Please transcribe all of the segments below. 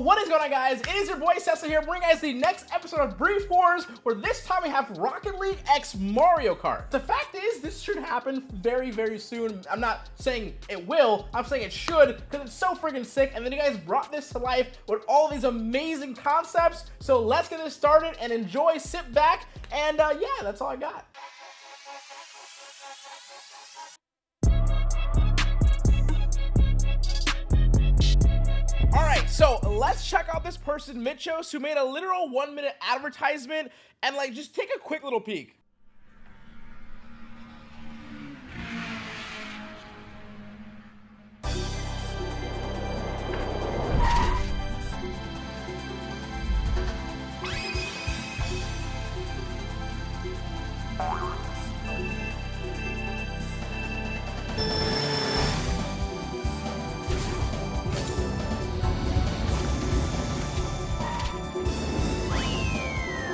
what is going on guys? It is your boy Cecil here bringing guys the next episode of Brief Wars where this time we have Rocket League X Mario Kart. The fact is this should happen very very soon. I'm not saying it will, I'm saying it should because it's so freaking sick and then you guys brought this to life with all these amazing concepts. So let's get this started and enjoy, sit back and uh, yeah, that's all I got. So let's check out this person, Mitchos, who made a literal one minute advertisement and like just take a quick little peek.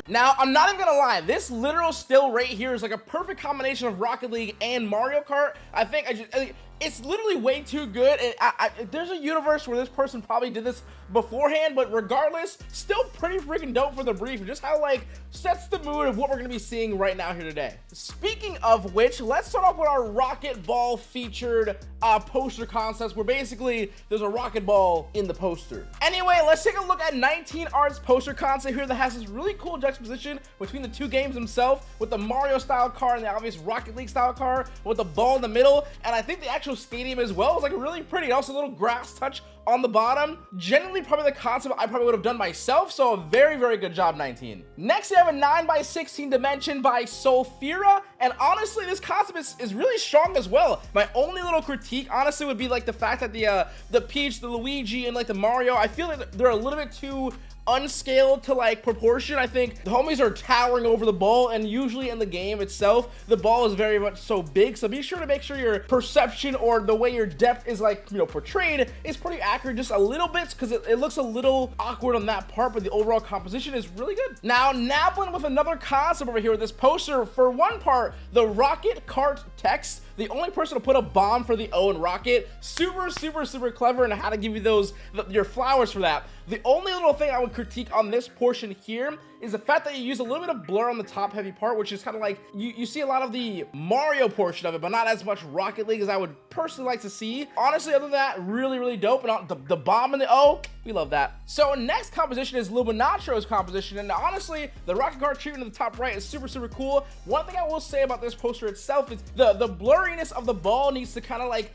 Now, I'm not even gonna lie, this literal still right here is like a perfect combination of Rocket League and Mario Kart. I think I just, it's literally way too good. And I, I, there's a universe where this person probably did this beforehand, but regardless, still pretty freaking dope for the brief. Just how like sets the mood of what we're gonna be seeing right now here today. Speaking of which, let's start off with our rocket ball featured uh, poster concepts, where basically there's a rocket ball in the poster. Anyway, let's take a look at 19 Arts poster concept here that has this really cool juxtaposition between the two games themselves, with the Mario style car and the obvious Rocket League style car with the ball in the middle. And I think the actual actual stadium as well. It's like really pretty. Also a little grass touch on the bottom. Generally, probably the concept I probably would have done myself. So a very, very good job, 19. Next, we have a 9 by 16 dimension by Sulfira. And honestly, this concept is, is really strong as well. My only little critique, honestly, would be like the fact that the uh, the Peach, the Luigi, and like the Mario, I feel like they're a little bit too unscaled to like proportion. I think the homies are towering over the ball and usually in the game itself, the ball is very much so big. So be sure to make sure your perception or the way your depth is like, you know, portrayed is pretty accurate just a little bit because it, it, looks a little awkward on that part, but the overall composition is really good. Now, Naplin with another concept over here with this poster. For one part, the rocket cart text the only person to put a bomb for the O in Rocket. Super, super, super clever and how to give you those, the, your flowers for that. The only little thing I would critique on this portion here is the fact that you use a little bit of blur on the top heavy part, which is kind of like, you, you see a lot of the Mario portion of it, but not as much Rocket League as I would personally like to see. Honestly, other than that, really, really dope. And the, the bomb and the O, we love that. So next composition is Luminatro's composition. And honestly, the Rocket Kart treatment in the top right is super, super cool. One thing I will say about this poster itself is the, the blurriness of the ball needs to kind of like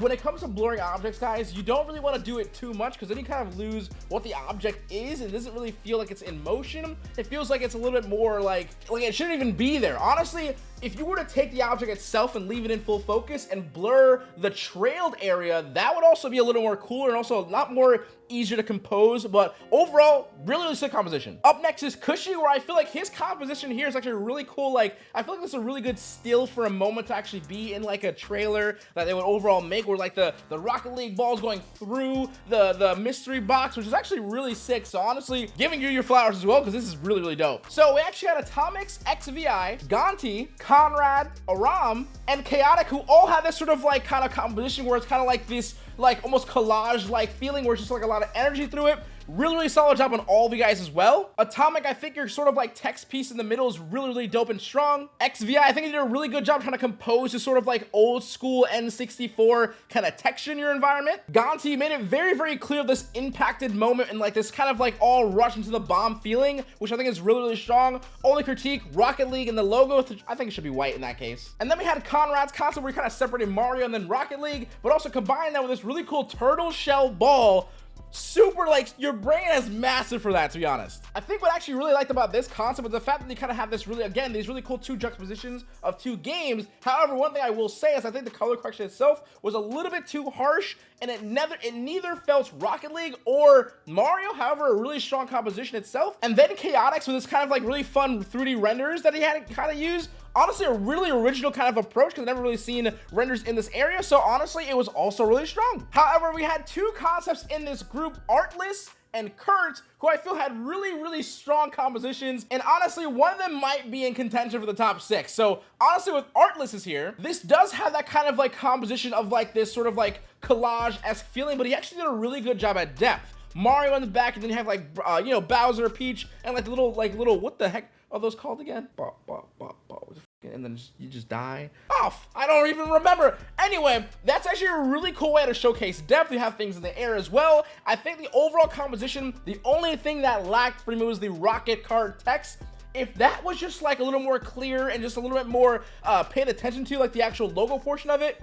when it comes to blurring objects, guys, you don't really want to do it too much because then you kind of lose what the object is and doesn't really feel like it's in motion. It feels like it's a little bit more like, like it shouldn't even be there. Honestly, if you were to take the object itself and leave it in full focus and blur the trailed area, that would also be a little more cooler and also a lot more easier to compose. But overall, really, really sick composition. Up next is Cushy, where I feel like his composition here is actually really cool. Like, I feel like this is a really good still for a moment to actually be in like a trailer that they would overall make where like the, the Rocket League balls going through the, the mystery box, which is actually really sick. So honestly, giving you your flowers as well, because this is really, really dope. So we actually had Atomics, XVI, Gonti, Conrad, Aram, and Chaotic, who all have this sort of like kind of composition where it's kind of like this like almost collage like feeling where it's just like a lot of energy through it Really, really solid job on all of you guys as well. Atomic, I think your sort of like text piece in the middle is really, really dope and strong. XVI, I think you did a really good job trying to compose this sort of like old school N64 kind of texture in your environment. Gonti made it very, very clear this impacted moment and like this kind of like all rush into the bomb feeling, which I think is really, really strong. Only critique, Rocket League and the logo, I think it should be white in that case. And then we had Conrad's concept where we kind of separated Mario and then Rocket League, but also combined that with this really cool turtle shell ball super like your brain is massive for that to be honest. I think what I actually really liked about this concept was the fact that you kind of have this really again these really cool two juxtapositions of two games. However one thing i will say is i think the color correction itself was a little bit too harsh and it never it neither felt rocket league or mario however a really strong composition itself. And then chaotix with this kind of like really fun 3d renders that he had kind of use honestly a really original kind of approach because I've never really seen renders in this area. So honestly, it was also really strong. However, we had two concepts in this group, Artless and Kurt, who I feel had really, really strong compositions. And honestly, one of them might be in contention for the top six. So honestly, with Artless is here, this does have that kind of like composition of like this sort of like collage-esque feeling, but he actually did a really good job at depth. Mario in the back, and then you have like uh, you know Bowser, Peach, and like little like little what the heck are those called again? Bop, bop and then just, you just die off. I don't even remember. Anyway, that's actually a really cool way to showcase depth. You have things in the air as well. I think the overall composition, the only thing that lacked for me was the rocket cart text if that was just like a little more clear and just a little bit more uh, paid attention to like the actual logo portion of it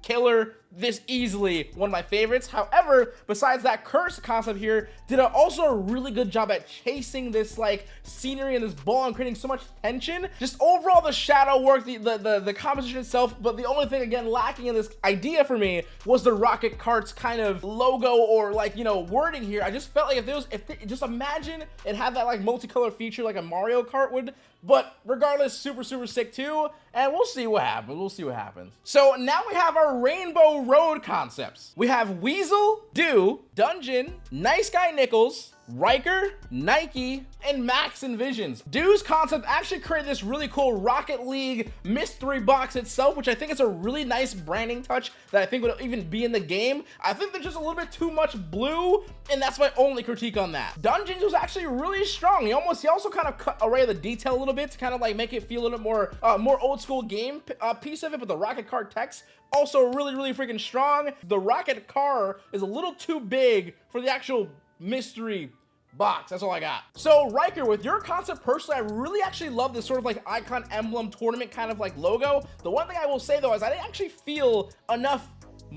killer this easily one of my favorites. However besides that Kurt's concept here did also a really good job at chasing this like scenery and this ball and creating so much tension. Just overall the shadow work the, the the, the composition itself but the only thing again lacking in this idea for me was the rocket carts kind of logo or like you know wording here. I just felt like if there was if they, just imagine it had that like multicolor feature like a mario kart would but regardless super super sick too. And we'll see what happens. We'll see what happens. So now we have our rainbow road concepts. We have weasel do dungeon nice guy nickels Riker, Nike, and Max Envisions. Do's concept actually created this really cool Rocket League mystery box itself, which I think is a really nice branding touch that I think would even be in the game. I think there's just a little bit too much blue, and that's my only critique on that. Dungeons was actually really strong. He almost, he also kind of cut away the detail a little bit to kind of like make it feel a little bit more, uh, more old school game uh, piece of it, but the rocket car text also really, really freaking strong. The rocket car is a little too big for the actual mystery box. That's all I got. So Riker, with your concept personally, I really actually love this sort of like icon emblem tournament kind of like logo. The one thing I will say though is I didn't actually feel enough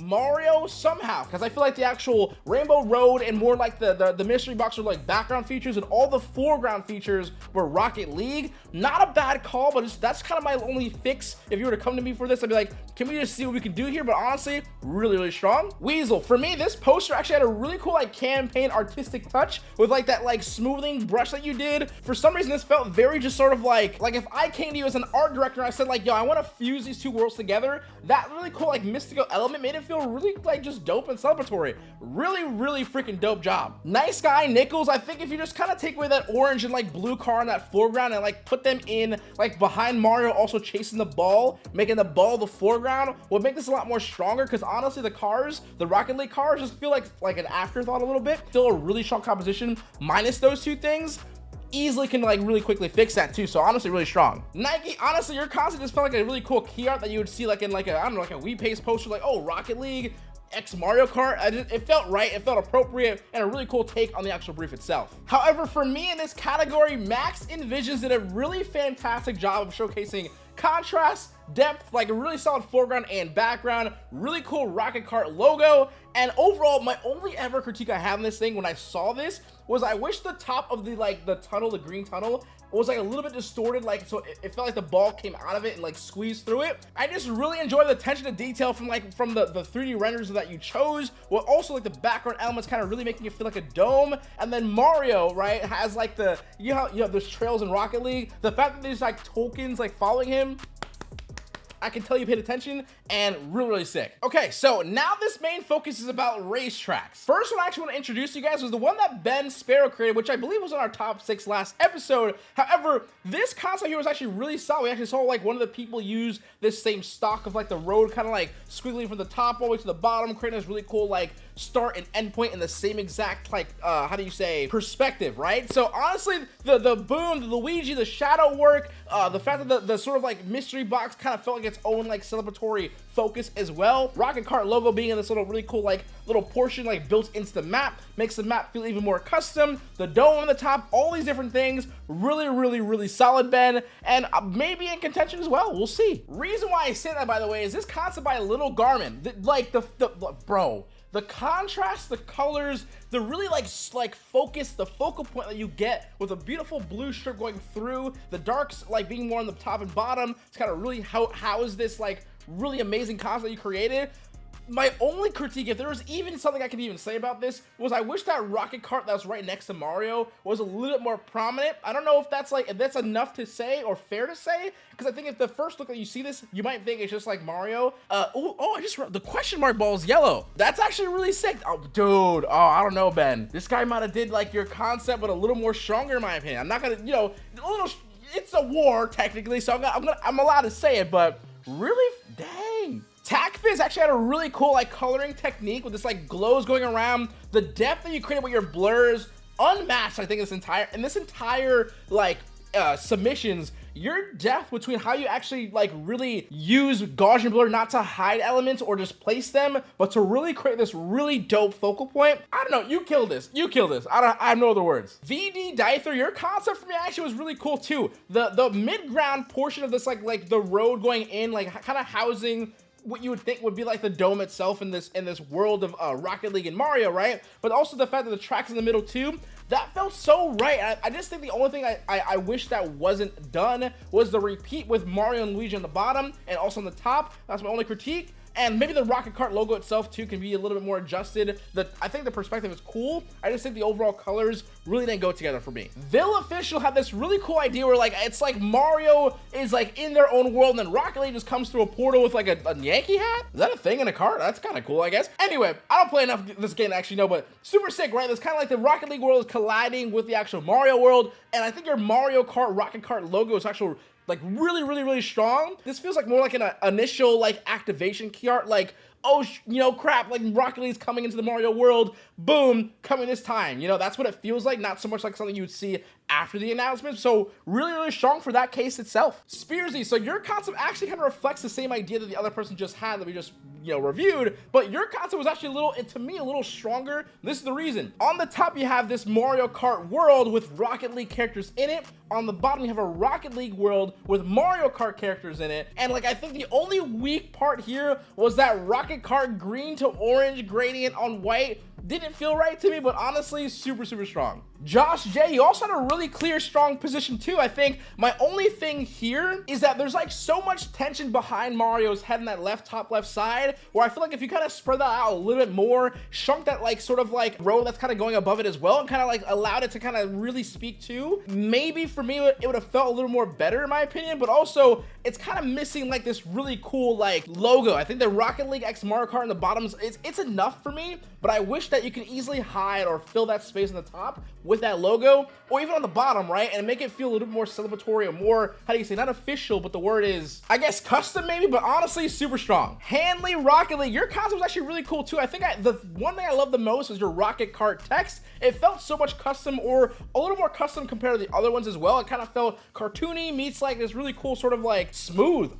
Mario somehow because I feel like the actual Rainbow Road and more like the, the, the mystery box are like background features and all the foreground features were Rocket League. Not a bad call, but that's kind of my only fix. If you were to come to me for this, I'd be like, can we just see what we can do here? But honestly, really, really strong. Weasel, for me, this poster actually had a really cool like campaign artistic touch with like that like smoothing brush that you did. For some reason, this felt very just sort of like, like if I came to you as an art director, and I said like, yo, I want to fuse these two worlds together. That really cool like mystical element made it feel really like just dope and celebratory. Really, really freaking dope job. Nice guy Nickels. I think if you just kind of take away that orange and like blue car in that foreground and like put them in like behind Mario also chasing the ball, making the ball the foreground would make this a lot more stronger because honestly the cars, the Rocket League cars just feel like like an afterthought a little bit. Still a really strong composition minus those two things easily can like really quickly fix that too so honestly really strong nike honestly your concept just felt like a really cool key art that you would see like in like a i don't know like a wheat paste poster like oh rocket league X Mario Kart. Just, it felt right, it felt appropriate, and a really cool take on the actual brief itself. However, for me in this category, Max Envisions did a really fantastic job of showcasing contrast, depth, like a really solid foreground and background, really cool Rocket cart logo, and overall, my only ever critique I have in this thing when I saw this was I wish the top of the like the tunnel, the green tunnel, was like a little bit distorted, like so it, felt like the ball came out of it and like squeezed through it. I just really enjoy the attention to detail from like from the, the 3D renders that you chose, while also like the background elements kind of really making it feel like a dome. And then Mario, right, has like the, you know, you know, there's trails in Rocket League. The fact that there's like tokens like following him, I can tell you paid attention and really, really sick. Okay, so now this main focus is about racetracks. First one I actually want to introduce you guys was the one that Ben Sparrow created, which I believe was on our top six last episode. However, this concept here was actually really solid. We actually saw like one of the people use this same stock of like the road kind of like squiggling from the top all the way to the bottom, creating this really cool like start and end point in the same exact like uh how do you say perspective right? So honestly the the boom the luigi the shadow work uh the fact that the, the sort of like mystery box kind of felt like its own like celebratory focus as well. Rocket kart logo being in this little really cool like little portion like built into the map makes the map feel even more custom. The dome on the top all these different things. Really really really solid ben. And uh, maybe in contention as well. We'll see. Reason why i say that by the way is this concept by little garmin. The, like the, the bro the contrast, the colors, the really like like focus, the focal point that you get with a beautiful blue strip going through, the darks like being more on the top and bottom. It's kind of really how how is this like really amazing concept you created my only critique, if there was even something I could even say about this, was I wish that rocket cart that was right next to Mario was a little bit more prominent. I don't know if that's like, if that's enough to say or fair to say, because I think if the first look that you see this, you might think it's just like Mario. Uh, oh, oh, I just, the question mark ball is yellow. That's actually really sick. Oh, dude, oh, I don't know, Ben. This guy might have did like your concept, but a little more stronger in my opinion. I'm not gonna, you know, a little, it's a war technically, so I'm, gonna, I'm, gonna, I'm allowed to say it, but really, dang Takfiz actually had a really cool like coloring technique with this like glows going around. The depth that you created with your blurs, unmatched, I think, this entire, and this entire like uh, submissions your depth between how you actually like really use Gaussian blur not to hide elements or just place them, but to really create this really dope focal point. I don't know, you killed this. You killed this. I don't I have no other words. VD Dyther, your concept for me actually was really cool too. The the mid-ground portion of this like like the road going in, like kind of housing what you would think would be like the dome itself in this in this world of uh, Rocket League and Mario, right? But also the fact that the track's in the middle too that felt so right. I, I, just think the only thing I, I, I, wish that wasn't done was the repeat with Mario and Luigi on the bottom and also on the top. That's my only critique and maybe the rocket cart logo itself too can be a little bit more adjusted. The i think the perspective is cool. I just think the overall colors really didn't go together for me. Vil official had this really cool idea where like it's like mario is like in their own world and then rocket league just comes through a portal with like a, a yankee hat? Is that a thing in a cart? That's kind of cool i guess. Anyway i don't play enough this game to actually know but super sick right? It's kind of like the rocket league world is colliding with the actual mario world and i think your mario kart rocket cart logo is actually like really, really, really strong. This feels like more like an uh, initial like activation key art, like oh, you know, crap, like Rocket League's coming into the Mario world, boom, coming this time. You know, that's what it feels like, not so much like something you would see after the announcement. So really, really strong for that case itself. Spearsy, so your concept actually kind of reflects the same idea that the other person just had that we just, you know, reviewed, but your concept was actually a little, to me, a little stronger. This is the reason. On the top, you have this Mario Kart world with Rocket League characters in it. On the bottom, you have a Rocket League world with Mario Kart characters in it. And like, I think the only weak part here was that Rocket Kart green to orange gradient on white didn't feel right to me, but honestly, super, super strong. Josh J, you also had a really clear, strong position too. I think my only thing here is that there's like so much tension behind Mario's head in that left top left side, where I feel like if you kind of spread that out a little bit more, shrunk that like sort of like row that's kind of going above it as well, and kind of like allowed it to kind of really speak to, maybe for me, it would have felt a little more better in my opinion, but also it's kind of missing like this really cool like logo. I think the Rocket League X Mario Kart in the bottoms, it's, it's enough for me, but I wish that you can easily hide or fill that space in the top with that logo or even on the bottom, right? And make it feel a little bit more celebratory or more, how do you say, not official, but the word is, I guess custom maybe, but honestly, super strong. Hanley Rocket League, your concept was actually really cool too. I think I, the one thing I love the most was your Rocket Cart text. It felt so much custom or a little more custom compared to the other ones as well. It kind of felt cartoony meets like this really cool sort of like smooth.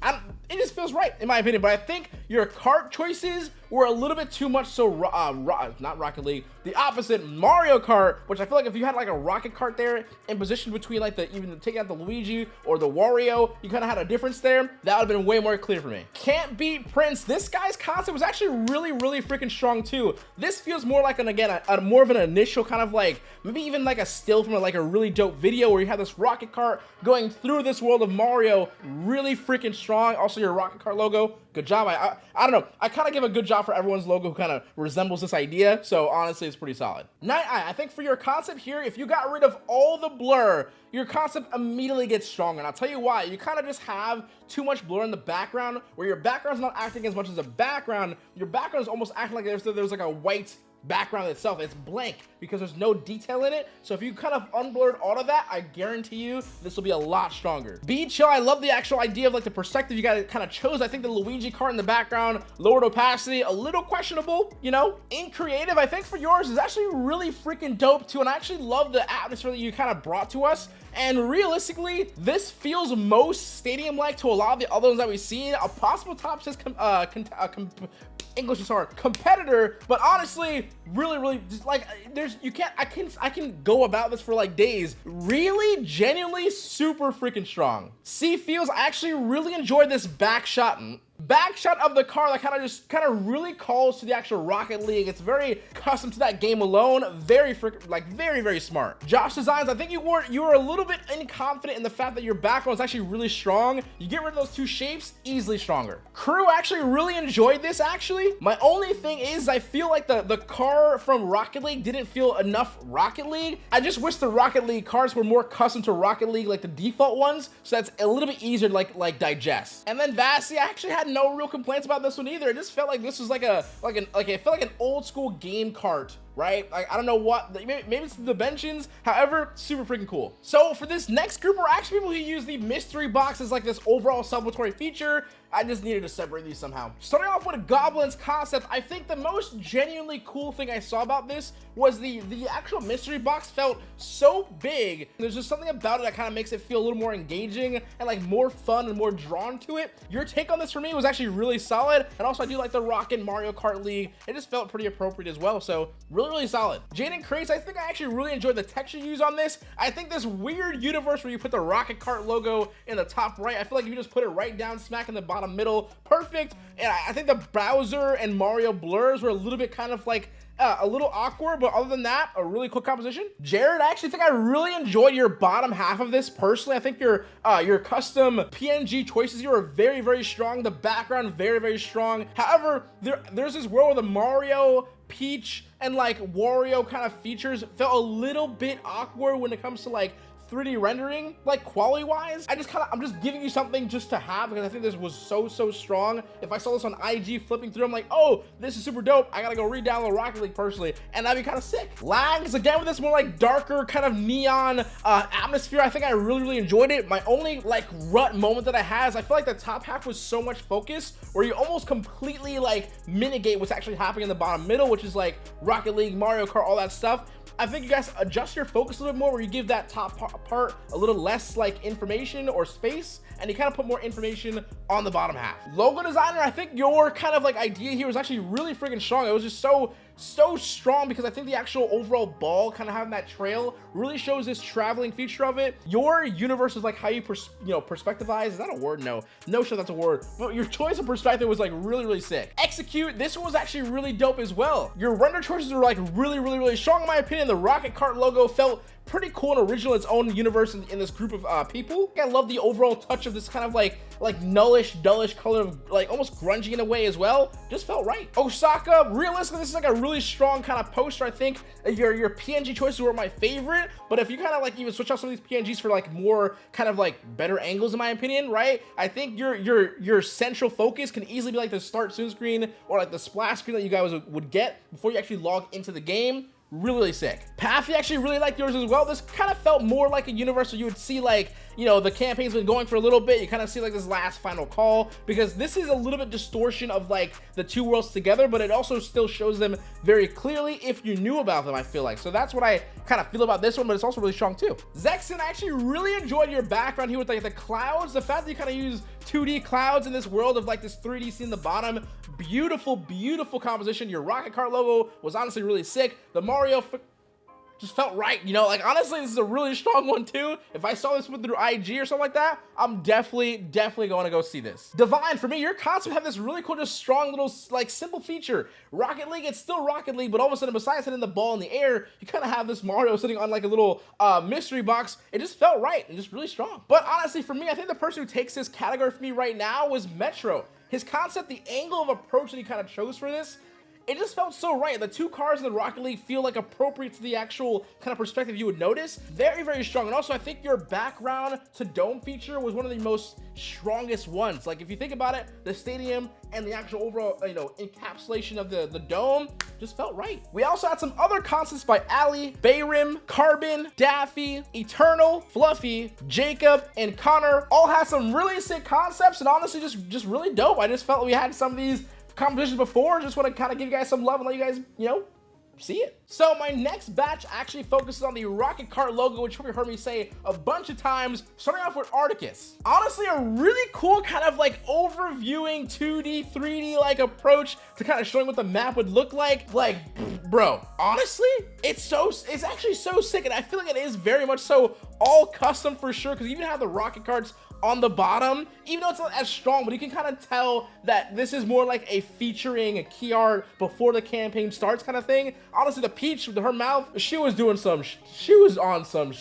It just feels right in my opinion, but I think your cart choices were a little bit too much so, uh, not Rocket League, the opposite, Mario Kart, which I feel like if you had like a Rocket Cart there in position between like the, even taking out the Luigi or the Wario, you kind of had a difference there, that would have been way more clear for me. Can't beat Prince. This guy's concept was actually really, really freaking strong too. This feels more like an, again, a, a more of an initial kind of like, maybe even like a still from a, like a really dope video where you have this Rocket Cart going through this world of Mario, really freaking strong. Also your Rocket Cart logo, good job. I, I, I don't know. I kind of give a good job for everyone's logo who kind of resembles this idea. So honestly, it's pretty solid. Night Eye, I think for your concept here, if you got rid of all the blur, your concept immediately gets stronger. And I'll tell you why. You kind of just have too much blur in the background where your background's not acting as much as a background. Your background is almost acting like there's, there was like a white background itself. It's blank because there's no detail in it. So if you kind of unblurred all of that, I guarantee you this will be a lot stronger. Be chill. I love the actual idea of like the perspective you guys kind of chose. I think the Luigi card in the background, lowered opacity, a little questionable, you know? In creative, I think for yours is actually really freaking dope too. And I actually love the atmosphere that you kind of brought to us. And realistically, this feels most stadium-like to a lot of the other ones that we've seen. A possible top six com uh, uh, English is hard competitor, but honestly, really, really, just like there's you can't I can I can go about this for like days. Really, genuinely, super freaking strong. C feels I actually really enjoyed this back shot back shot of the car that kind of just kind of really calls to the actual Rocket League. It's very custom to that game alone. Very freaking like very very smart. Josh Designs, I think you were you were a little bit inconfident in the fact that your background is actually really strong. You get rid of those two shapes, easily stronger. Crew actually really enjoyed this actually. My only thing is I feel like the the car from Rocket League didn't feel enough Rocket League. I just wish the Rocket League cars were more custom to Rocket League like the default ones, so that's a little bit easier to like like digest. And then Vassy I actually had no real complaints about this one either. It just felt like this was like a like an like it felt like an old school game cart right? Like, I don't know what, maybe, it's the dimensions. However, super freaking cool. So for this next group, we're actually people who use the mystery box as like this overall celebratory feature. I just needed to separate these somehow. Starting off with a Goblin's concept, I think the most genuinely cool thing I saw about this was the, the actual mystery box felt so big. There's just something about it that kind of makes it feel a little more engaging and like more fun and more drawn to it. Your take on this for me was actually really solid. And also I do like the Rockin' Mario Kart League. It just felt pretty appropriate as well. So really, really solid. Jaden Craze, I think I actually really enjoyed the texture use on this. I think this weird universe where you put the Rocket cart logo in the top right, I feel like if you just put it right down smack in the bottom middle, perfect. And I think the Bowser and Mario blurs were a little bit kind of like uh, a little awkward, but other than that, a really cool composition. Jared, I actually think I really enjoyed your bottom half of this personally. I think your uh, your custom PNG choices here are very, very strong. The background, very, very strong. However, there there's this world where the Mario Peach and like Wario kind of features felt a little bit awkward when it comes to like 3D rendering, like quality wise, I just kind of, I'm just giving you something just to have because I think this was so, so strong. If I saw this on IG flipping through, I'm like, oh, this is super dope. I gotta go re-download Rocket League personally, and that'd be kind of sick. Lags, again, with this more like darker kind of neon uh, atmosphere, I think I really, really enjoyed it. My only like rut moment that I had is I feel like the top half was so much focus where you almost completely like mitigate what's actually happening in the bottom middle, which is like Rocket League, Mario Kart, all that stuff. I think you guys adjust your focus a little bit more where you give that top part a little less like information or space and you kind of put more information on the bottom half. Logo designer, I think your kind of like idea here was actually really freaking strong. It was just so so strong because I think the actual overall ball kind of having that trail really shows this traveling feature of it. Your universe is like how you, you know, perspectivize. Is that a word? No, no sure that's a word. But your choice of perspective was like really, really sick. Execute, this one was actually really dope as well. Your render choices were like really, really, really strong in my opinion. The Rocket cart logo felt pretty cool and original its own universe in, in this group of uh, people. I love the overall touch of this kind of like like nullish, dullish color of like almost grungy in a way as well. Just felt right. Osaka, realistically, this is like a really strong kind of poster. I think your your PNG choices were my favorite, but if you kind of like even switch out some of these PNGs for like more kind of like better angles, in my opinion, right? I think your your your central focus can easily be like the start soon screen or like the splash screen that you guys would, would get before you actually log into the game really, sick. Pathy actually really liked yours as well. This kind of felt more like a universe where you would see like, you know, the campaign's been going for a little bit. You kind of see like this last final call because this is a little bit distortion of like the two worlds together, but it also still shows them very clearly if you knew about them, I feel like. So that's what I kind of feel about this one, but it's also really strong too. Zexon, I actually really enjoyed your background here with like the clouds. The fact that you kind of use 2D clouds in this world of like this 3D scene in the bottom. Beautiful, beautiful composition. Your Rocket car logo was honestly really sick. The Mario just felt right, you know, like honestly, this is a really strong one too. If I saw this through IG or something like that, I'm definitely, definitely going to go see this. Divine, for me, your concept have this really cool, just strong little, like simple feature. Rocket League, it's still Rocket League, but all of a sudden, besides hitting the ball in the air, you kind of have this Mario sitting on like a little uh, mystery box. It just felt right and just really strong. But honestly, for me, I think the person who takes this category for me right now was Metro. His concept, the angle of approach that he kind of chose for this, it just felt so right. The two cars in the Rocket League feel like appropriate to the actual kind of perspective you would notice. Very, very strong. And also, I think your background to dome feature was one of the most strongest ones. Like, if you think about it, the stadium and the actual overall, you know, encapsulation of the, the dome just felt right. We also had some other concepts by Ali, Bayrim, Carbon, Daffy, Eternal, Fluffy, Jacob, and Connor. All had some really sick concepts and honestly just, just really dope. I just felt we had some of these competitions before. Just want to kind of give you guys some love and let you guys, you know, see it. So my next batch actually focuses on the Rocket Kart logo, which you heard me say a bunch of times, starting off with Articus. Honestly, a really cool kind of like overviewing 2D, 3D like approach to kind of showing what the map would look like. Like, bro, honestly, it's so, it's actually so sick. And I feel like it is very much so all custom for sure, because you even have the rocket carts on the bottom, even though it's not as strong, but you can kind of tell that this is more like a featuring a key art before the campaign starts kind of thing. Honestly, the Peach, with her mouth, she was doing some, she was on some,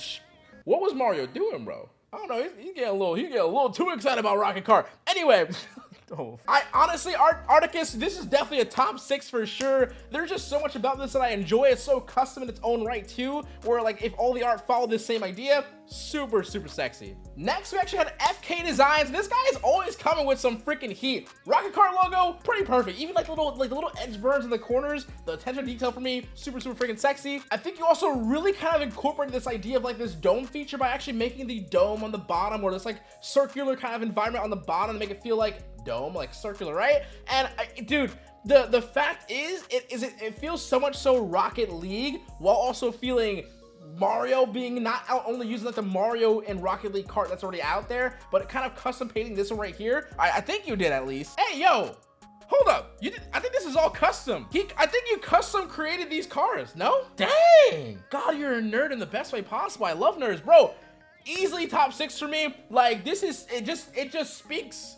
what was Mario doing, bro? I don't know, he's, he's getting a little, he's getting a little too excited about Rocket Car. Anyway, Oh. I honestly, Art Articus, this is definitely a top six for sure. There's just so much about this that I enjoy. It's so custom in its own right too, where like if all the art followed this same idea, super, super sexy. Next, we actually had FK Designs. This guy is always coming with some freaking heat. Rocket Car logo, pretty perfect. Even like little, like the little edge burns in the corners, the attention detail for me, super, super freaking sexy. I think you also really kind of incorporated this idea of like this dome feature by actually making the dome on the bottom or this like circular kind of environment on the bottom to make it feel like dome, like circular, right? And I, dude, the the fact is, it is it, it feels so much so Rocket League while also feeling Mario being not out only using like the Mario and Rocket League cart that's already out there, but kind of custom painting this one right here. I, I think you did at least. Hey, yo, hold up. You did, I think this is all custom. He, I think you custom created these cars. No? Dang. God, you're a nerd in the best way possible. I love nerds, bro. Easily top six for me. Like this is, it just, it just speaks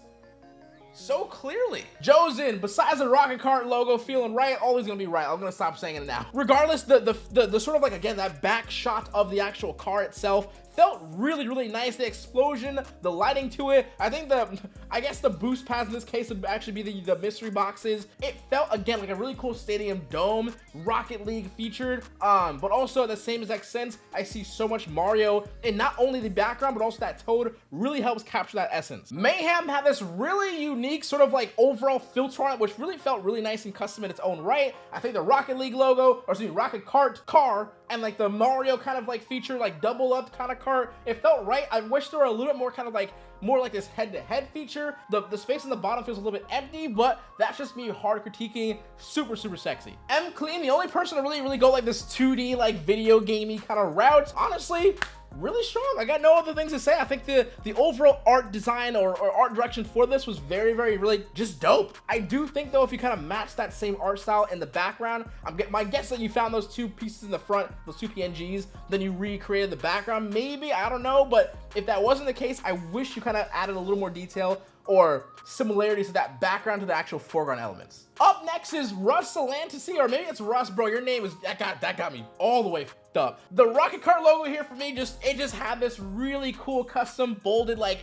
so clearly. Joe's in. besides the rocket cart logo feeling right, always gonna be right. I'm gonna stop saying it now. Regardless, the, the, the, the sort of like, again, that back shot of the actual car itself felt really, really nice. The explosion, the lighting to it. I think the, I guess the boost pads in this case would actually be the, the mystery boxes. It felt, again, like a really cool stadium dome, Rocket League featured, um, but also the same exact sense, I see so much Mario and not only the background, but also that Toad really helps capture that essence. Mayhem had this really unique sort of like overall filter on it, which really felt really nice and custom in its own right. I think the Rocket League logo, or excuse me, Rocket Kart car and like the Mario kind of like feature, like double up kind of cart. It felt right. I wish there were a little bit more kind of like more like this head-to-head -head feature. The, the space in the bottom feels a little bit empty, but that's just me hard critiquing. Super, super sexy. M Clean, the only person to really, really go like this 2D like video gamey kind of route. Honestly, really strong. I got no other things to say. I think the, the overall art design or, or art direction for this was very, very, really just dope. I do think though, if you kind of match that same art style in the background, I'm get my guess that you found those two pieces in the front, those two PNGs, then you recreated the background. Maybe, I don't know. But if that wasn't the case, I wish you kind of added a little more detail or similarities to that background to the actual foreground elements. Up next is Russ Salantasy, or maybe it's Russ, bro. Your name is that got that got me all the way up. The Rocket Kart logo here for me just it just had this really cool custom bolded like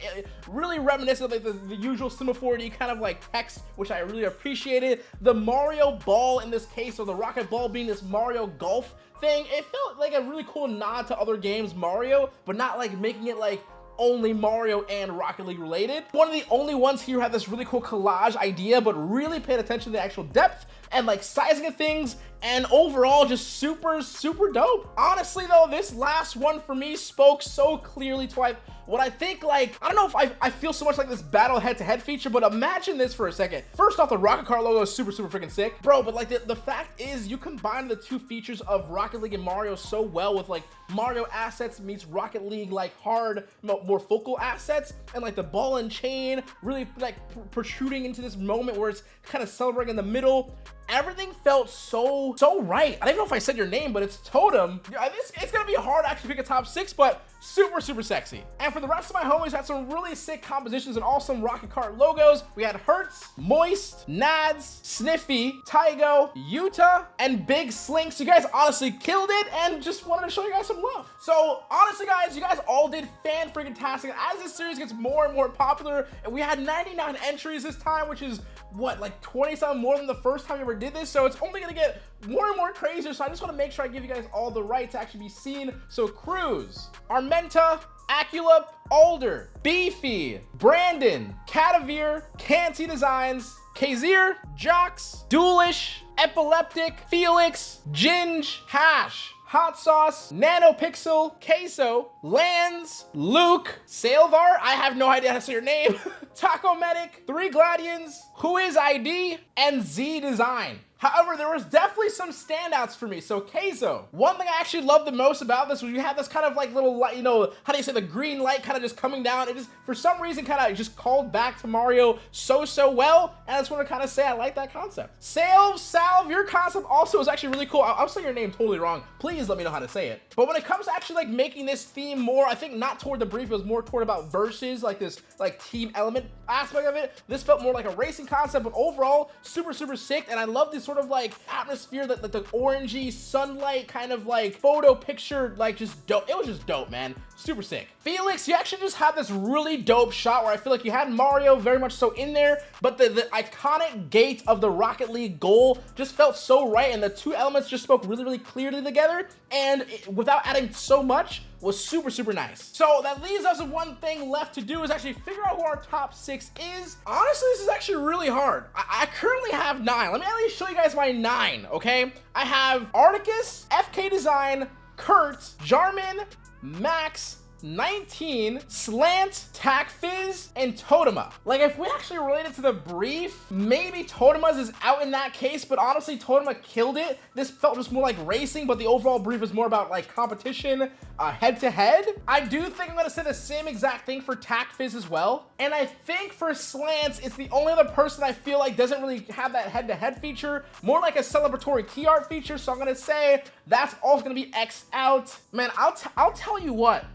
really reminiscent of like the, the usual semaphore kind of like text, which I really appreciated. The Mario ball in this case, or the Rocket ball being this Mario Golf thing, it felt like a really cool nod to other games Mario, but not like making it like only Mario and Rocket League related. One of the only ones here had this really cool collage idea, but really paid attention to the actual depth and like sizing of things and overall just super, super dope. Honestly though, this last one for me spoke so clearly to what I think like, I don't know if I, I feel so much like this battle head-to-head feature, but imagine this for a second. First off, the Rocket Car logo is super, super freaking sick. Bro, but like the, the fact is you combine the two features of Rocket League and Mario so well with like Mario assets meets Rocket League like hard, more focal assets and like the ball and chain really like protruding into this moment where it's kind of celebrating in the middle everything felt so so right. I don't even know if i said your name but it's totem. It's, it's gonna be hard to actually pick a top six but super super sexy. And for the rest of my homies had some really sick compositions and awesome rocket cart logos. We had hertz moist nads sniffy tygo utah and big slinks. You guys honestly killed it and just wanted to show you guys some love. So honestly guys you guys all did fan freaking tastic as this series gets more and more popular and we had 99 entries this time which is what like 20 something more than the first time ever did this so it's only gonna get more and more crazier so i just want to make sure i give you guys all the right to actually be seen. So cruz armenta acula alder beefy brandon catavir canty designs Kazir, Jocks, Duelish, Epileptic, Felix, Ginge, Hash, Hot Sauce, Nanopixel, Queso, Lands, Luke, Salvar, I have no idea how to say your name, Taco Medic, Three Gladians, Who is ID, and Z Design. However, there was definitely some standouts for me. So Keizo, one thing I actually loved the most about this was you had this kind of like little light, you know, how do you say the green light kind of just coming down. It just, for some reason, kind of just called back to Mario so, so well. And I just want to kind of say I like that concept. Salve, Salve, your concept also is actually really cool. I I'm saying your name totally wrong. Please let me know how to say it. But when it comes to actually like making this theme more, I think not toward the brief, it was more toward about verses, like this like team element aspect of it. This felt more like a racing concept, but overall super, super sick. And I love this sort sort of like atmosphere that, that the orangey sunlight kind of like photo picture, like just dope. It was just dope, man. Super sick. Felix, you actually just had this really dope shot where I feel like you had Mario very much so in there, but the, the iconic gate of the Rocket League goal just felt so right, and the two elements just spoke really, really clearly together, and it, without adding so much, was super, super nice. So that leaves us with one thing left to do is actually figure out who our top six is. Honestly, this is actually really hard. I, I currently have nine. Let me at least show you guys my nine, okay? I have Articus, FK Design, Kurt, Jarman, Max, 19, Slant, fizz and Totema. Like, if we actually related to the brief, maybe Totema's is out in that case, but honestly, Totema killed it. This felt just more like racing, but the overall brief is more about, like, competition, uh, head-to-head. -head. I do think I'm gonna say the same exact thing for Takfiz as well. And I think for Slants, it's the only other person I feel like doesn't really have that head-to-head -head feature, more like a celebratory key art feature, so I'm gonna say that's also gonna be X out. Man, I'll, I'll tell you what,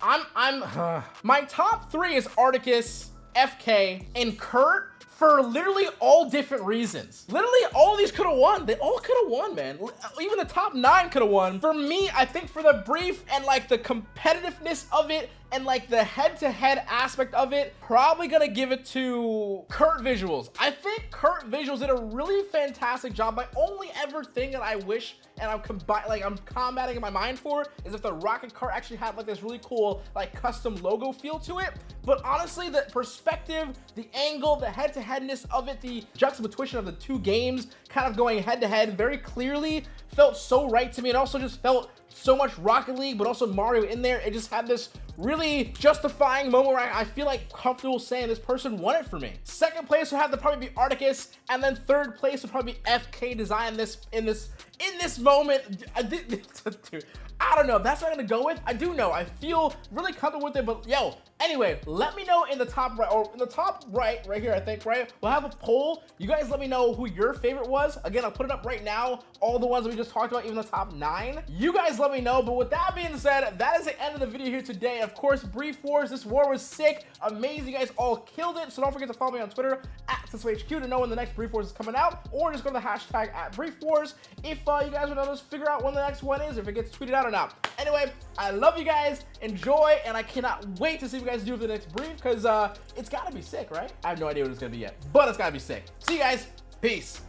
I'm, I'm, uh, my top three is Articus, FK, and Kurt for literally all different reasons. Literally, all these could have won. They all could have won, man. Even the top nine could have won. For me, I think for the brief and like the competitiveness of it and like the head-to-head -head aspect of it, probably gonna give it to Kurt Visuals. I think Kurt Visuals did a really fantastic job. My only ever thing that I wish and I'm combi like I'm combating in my mind for is if the rocket cart actually had like this really cool like custom logo feel to it. But honestly, the perspective, the angle, the head-to-headness of it, the juxtaposition of the two games kind of going head-to-head -head very clearly felt so right to me. It also just felt so much Rocket League, but also Mario in there. It just had this really justifying moment where I feel like comfortable saying this person won it for me. Second place would have to probably be Articus, and then third place would probably be FK Design this in this in this moment. I did, dude, I don't know. That's what I'm gonna go with. I do know. I feel really comfortable with it, but yo, Anyway, let me know in the top right, or in the top right, right here, I think, right? We'll have a poll. You guys let me know who your favorite was. Again, I'll put it up right now. All the ones we just talked about, even the top nine. You guys let me know. But with that being said, that is the end of the video here today. Of course, Brief Wars. This war was sick. Amazing. You guys all killed it. So don't forget to follow me on Twitter at HQ to know when the next Brief Wars is coming out. Or just go to the hashtag at Brief Wars if uh, you guys to just figure out when the next one is, if it gets tweeted out or not. Anyway, I love you guys. Enjoy. And I cannot wait to see you guys do for the next brief because uh, it's got to be sick, right? I have no idea what it's going to be yet, but it's got to be sick. See you guys. Peace.